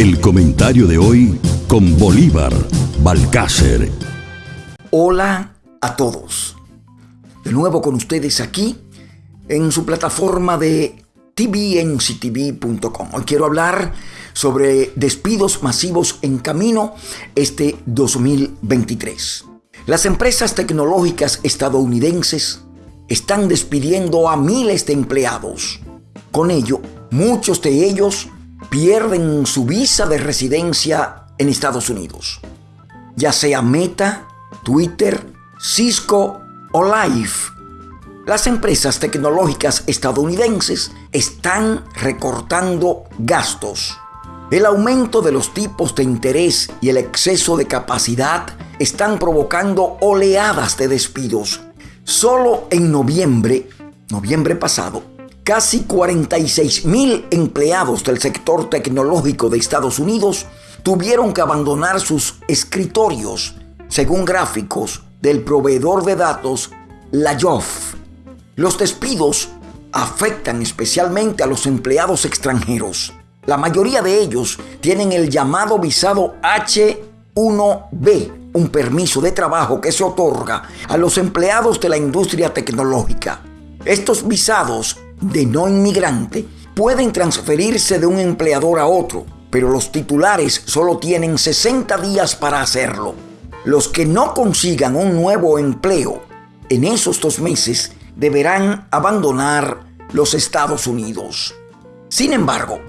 El comentario de hoy con Bolívar Balcácer. Hola a todos. De nuevo con ustedes aquí en su plataforma de tvnctv.com. Hoy quiero hablar sobre despidos masivos en camino este 2023. Las empresas tecnológicas estadounidenses están despidiendo a miles de empleados. Con ello, muchos de ellos pierden su visa de residencia en Estados Unidos, ya sea Meta, Twitter, Cisco o Live. Las empresas tecnológicas estadounidenses están recortando gastos. El aumento de los tipos de interés y el exceso de capacidad están provocando oleadas de despidos. Solo en noviembre, noviembre pasado, casi 46 mil empleados del sector tecnológico de Estados Unidos tuvieron que abandonar sus escritorios, según gráficos del proveedor de datos Layoff. Los despidos afectan especialmente a los empleados extranjeros. La mayoría de ellos tienen el llamado visado H1B, un permiso de trabajo que se otorga a los empleados de la industria tecnológica. Estos visados de no inmigrante pueden transferirse de un empleador a otro, pero los titulares solo tienen 60 días para hacerlo. Los que no consigan un nuevo empleo en esos dos meses deberán abandonar los Estados Unidos. Sin embargo,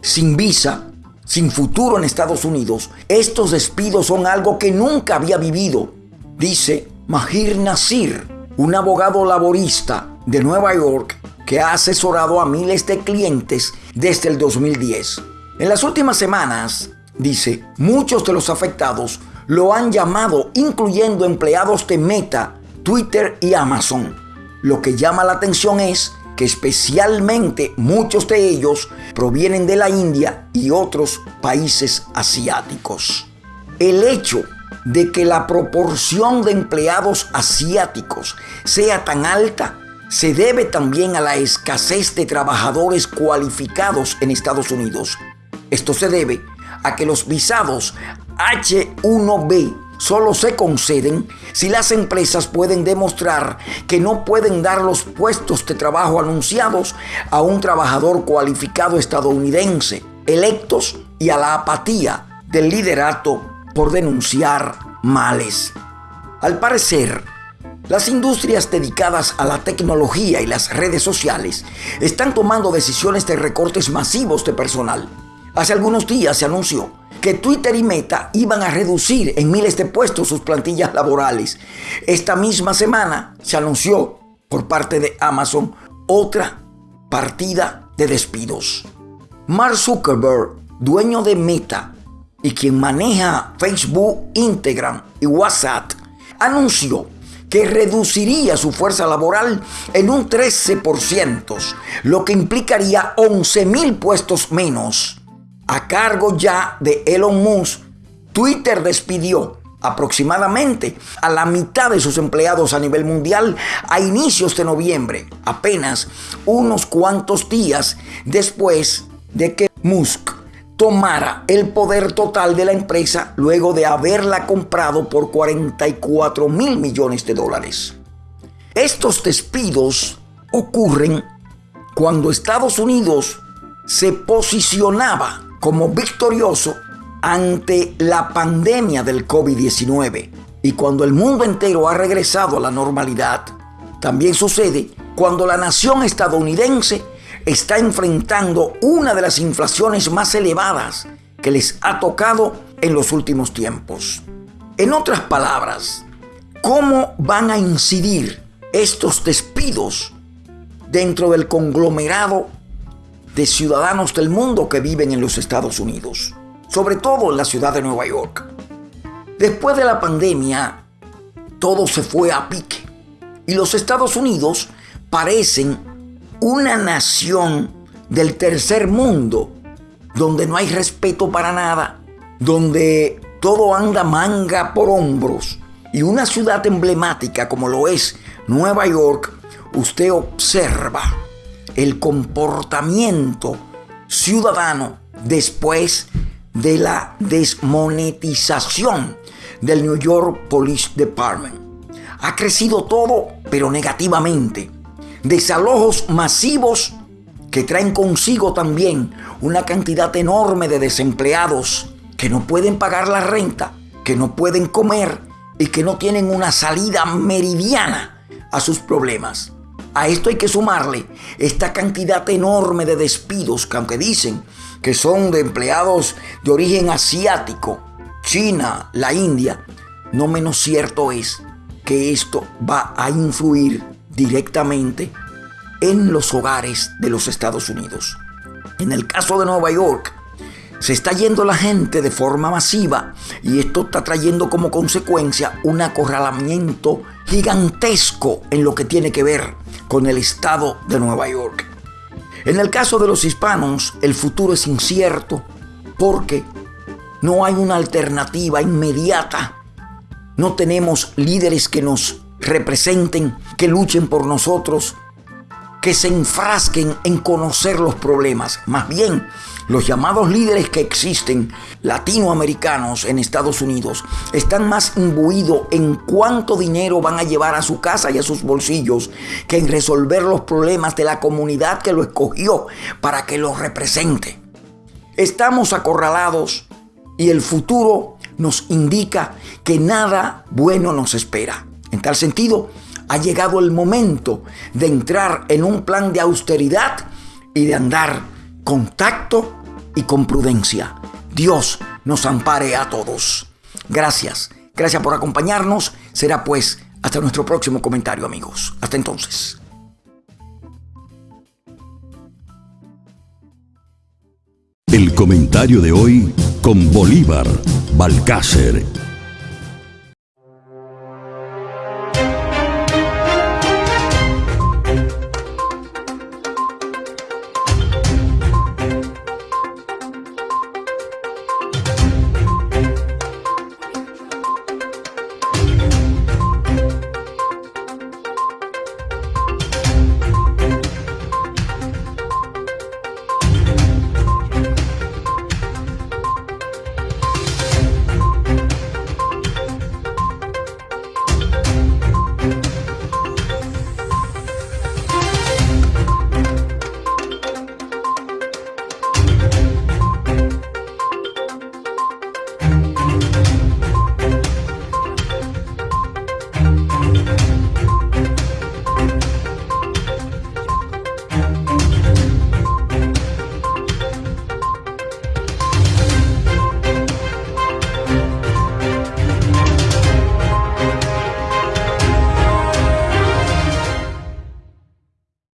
sin visa, sin futuro en Estados Unidos, estos despidos son algo que nunca había vivido, dice Mahir Nasir, un abogado laborista de Nueva York que ha asesorado a miles de clientes desde el 2010. En las últimas semanas, dice, muchos de los afectados lo han llamado incluyendo empleados de Meta, Twitter y Amazon. Lo que llama la atención es que especialmente muchos de ellos provienen de la India y otros países asiáticos. El hecho de que la proporción de empleados asiáticos sea tan alta se debe también a la escasez de trabajadores cualificados en Estados Unidos. Esto se debe a que los visados H1B solo se conceden si las empresas pueden demostrar que no pueden dar los puestos de trabajo anunciados a un trabajador cualificado estadounidense, electos y a la apatía del liderato por denunciar males. Al parecer, las industrias dedicadas a la tecnología y las redes sociales están tomando decisiones de recortes masivos de personal. Hace algunos días se anunció que Twitter y Meta iban a reducir en miles de puestos sus plantillas laborales. Esta misma semana se anunció por parte de Amazon otra partida de despidos. Mark Zuckerberg, dueño de Meta y quien maneja Facebook, Instagram y WhatsApp, anunció que reduciría su fuerza laboral en un 13%, lo que implicaría 11 mil puestos menos. A cargo ya de Elon Musk, Twitter despidió aproximadamente a la mitad de sus empleados a nivel mundial a inicios de noviembre, apenas unos cuantos días después de que Musk tomara el poder total de la empresa luego de haberla comprado por 44 mil millones de dólares. Estos despidos ocurren cuando Estados Unidos se posicionaba como victorioso ante la pandemia del COVID-19 y cuando el mundo entero ha regresado a la normalidad. También sucede cuando la nación estadounidense está enfrentando una de las inflaciones más elevadas que les ha tocado en los últimos tiempos. En otras palabras, ¿cómo van a incidir estos despidos dentro del conglomerado de ciudadanos del mundo que viven en los Estados Unidos? Sobre todo en la ciudad de Nueva York. Después de la pandemia, todo se fue a pique y los Estados Unidos parecen una nación del tercer mundo, donde no hay respeto para nada, donde todo anda manga por hombros, y una ciudad emblemática como lo es Nueva York, usted observa el comportamiento ciudadano después de la desmonetización del New York Police Department. Ha crecido todo, pero negativamente. Desalojos masivos que traen consigo también una cantidad enorme de desempleados que no pueden pagar la renta, que no pueden comer y que no tienen una salida meridiana a sus problemas. A esto hay que sumarle esta cantidad enorme de despidos que aunque dicen que son de empleados de origen asiático, China, la India, no menos cierto es que esto va a influir directamente en los hogares de los Estados Unidos. En el caso de Nueva York, se está yendo la gente de forma masiva y esto está trayendo como consecuencia un acorralamiento gigantesco en lo que tiene que ver con el estado de Nueva York. En el caso de los hispanos, el futuro es incierto porque no hay una alternativa inmediata. No tenemos líderes que nos representen, que luchen por nosotros, que se enfrasquen en conocer los problemas. Más bien, los llamados líderes que existen, latinoamericanos en Estados Unidos, están más imbuidos en cuánto dinero van a llevar a su casa y a sus bolsillos que en resolver los problemas de la comunidad que lo escogió para que lo represente. Estamos acorralados y el futuro nos indica que nada bueno nos espera. En tal sentido, ha llegado el momento de entrar en un plan de austeridad y de andar con tacto y con prudencia. Dios nos ampare a todos. Gracias, gracias por acompañarnos. Será pues hasta nuestro próximo comentario amigos. Hasta entonces. El comentario de hoy con Bolívar Balcácer